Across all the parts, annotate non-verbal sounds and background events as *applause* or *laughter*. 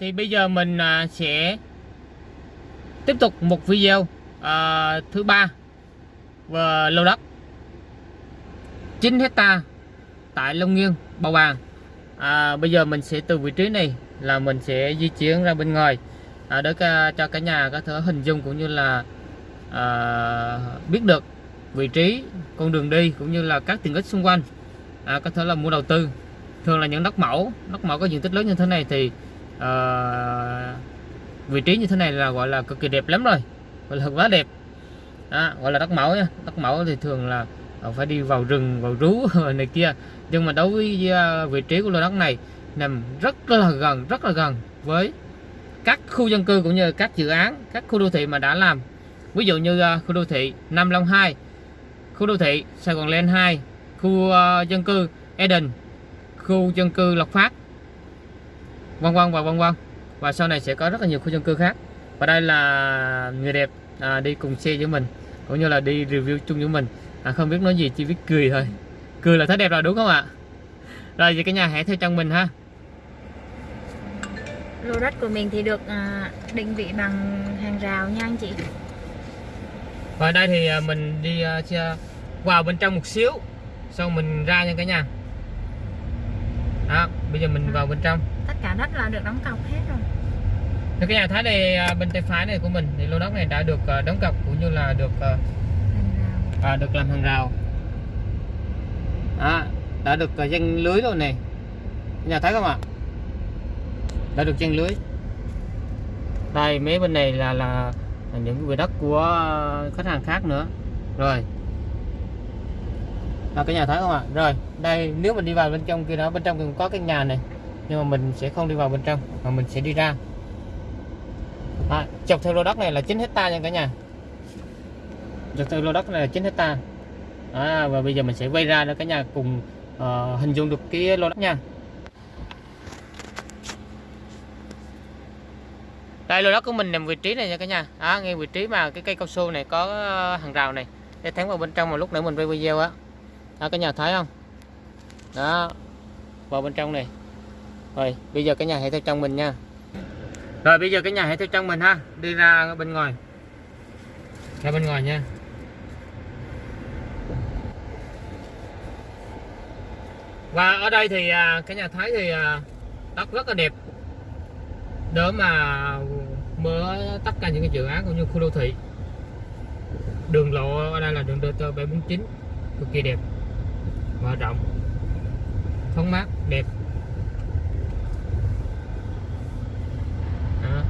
thì bây giờ mình à, sẽ tiếp tục một video à, thứ ba về lô đất 9 hecta tại Long Nghiên, Bầu Bàng. À, bây giờ mình sẽ từ vị trí này là mình sẽ di chuyển ra bên ngoài. À, để ca, cho cả nhà có thể hình dung cũng như là à, biết được vị trí con đường đi cũng như là các tiện ích xung quanh. À, có thể là mua đầu tư thường là những đất mẫu. Đất mẫu có diện tích lớn như thế này thì uh, vị trí như thế này là gọi là cực kỳ đẹp lắm rồi. Gọi là quá đẹp. À, gọi là đất mẫu nha. Đất mẫu thì thường là ờ, phải đi vào rừng vào rú *laughs* này kia. Nhưng mà đối với uh, vị trí của lô đất này nằm rất là gần rất là gần với các khu dân cư cũng như các dự án các khu đô thị mà đã làm. Ví dụ như uh, khu đô thị Nam Long 2 khu đô thị Sài Gòn Land 2 khu uh, dân cư Eden khu dân cư Lộc Phát vân vân và vân vân. Và sau này sẽ có rất là nhiều khu dân cư khác. Và đây là người đẹp à, đi cùng xe với mình cũng như là đi review chung với mình. À, không biết nói gì chỉ biết cười thôi. Cười là thấy đẹp rồi đúng không ạ? Rồi vậy cả nhà hãy theo chân mình ha. Lô đất của mình thì được à, định vị bằng hàng rào nha anh chị. Và đây thì à, mình đi à, vào bên trong một xíu xong mình ra nha cả nhà. Đó bây giờ mình vào bên trong. Tất cả đất là được đóng cọc hết rồi. Thì cả nhà thấy đây à, bên tay phải này của mình thì lô đất này đã được à, đóng cọc cũng như là được à, à, được làm hàng rào. À, đã được dăng lưới rồi này. Nhà thấy không ạ? Đã được dăng lưới. Đây mấy bên này là là những cái quỹ đất của khách hàng khác nữa. Rồi à, cả nhà thấy không ạ? Rồi đây nếu mình đi vào bên trong kia đó bên trong cũng có cái nhà này. Nhưng mà mình sẽ không đi vào bên trong mà mình sẽ đi ra. À, chọc theo lô đất này là 9 hecta nha cả nhà. Chọc theo lô đất này là 9 hecta. À, và bây giờ mình sẽ quay ra để cả nhà cùng uh, hình dung được cái lô đất nha. Đây lô đất của mình nằm vị trí này nha cả nhà. À, ngay vị trí mà cái cây cao su này có ờ, hàng rào này. Để thắng vào bên trong mà lúc nữa mình quay video á đó cả nhà thấy không? Đó vào bên trong này. Rồi, bây giờ cả nhà hãy theo trong mình nha. Rồi, bây giờ cả nhà hãy theo trong mình ha. Đi ra bên ngoài. Ra bên ngoài nha. Và ở đây thì à, cái cả nhà thấy thì à, đất rất là đẹp. Để mà mở tất cả những cái dự án cũng như khu đô thị. Đường lộ, ở đây là đường DT 749 cực kỳ đẹp và rộng. Thoáng mát, đẹp. Đó.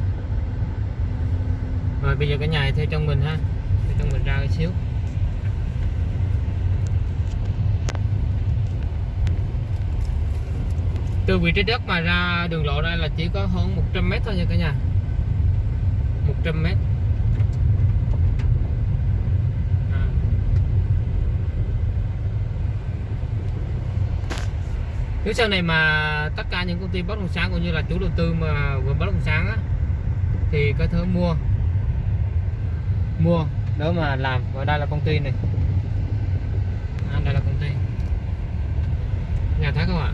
rồi, bây giờ cả nhà theo trong mình ha. Theo trong mình ra một xíu. Từ vị trí đất mà ra đường lộ đây là chỉ có hơn 100 mét thôi nha cả nhà. 100 mét À nếu sau này mà tất cả những công ty bất động sản cũng như là chủ đầu tư mà vừa bất động sản á, thì có thể mua. Mua. Để mà làm, và đây là công ty này à, đây là công ty nhà thấy không ạ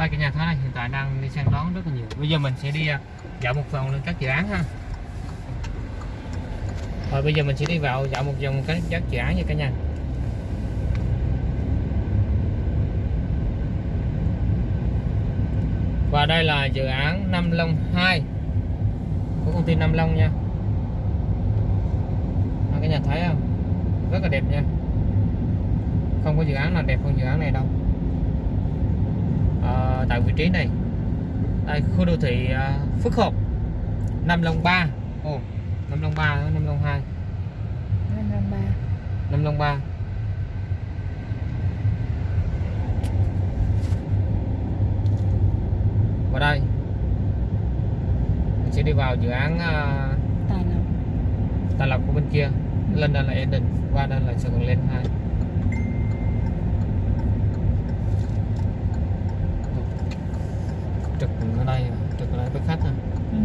hai cả nhà thấy này, hiện tại đang đi săn đón rất là nhiều. Bây giờ mình sẽ đi à, dạo một vòng lên các dự án ha. Rồi bây giờ mình sẽ đi vào dạo một vòng các các dự án nha cả nhà. Và đây là dự án Nam Long 2 của công ty Nam Long nha. Đó, cả nhà thấy không? Rất là đẹp nha. Không có dự án nào đẹp hơn dự án này đâu tại vị trí này. Tại khu đô thị à, Phước Hợp Nam Long 3 Ồ, oh, Nam Long 3, Nam Long 2 Nam Long 3 Nam Long Và đây Mình sẽ đi vào dự án à, Tài Lộc. Tài Lộc của bên kia. Lên đây là Eden, qua đây là Sài Gòn Lên 2 trực ở đây trực ở đây với khách ha. ừ.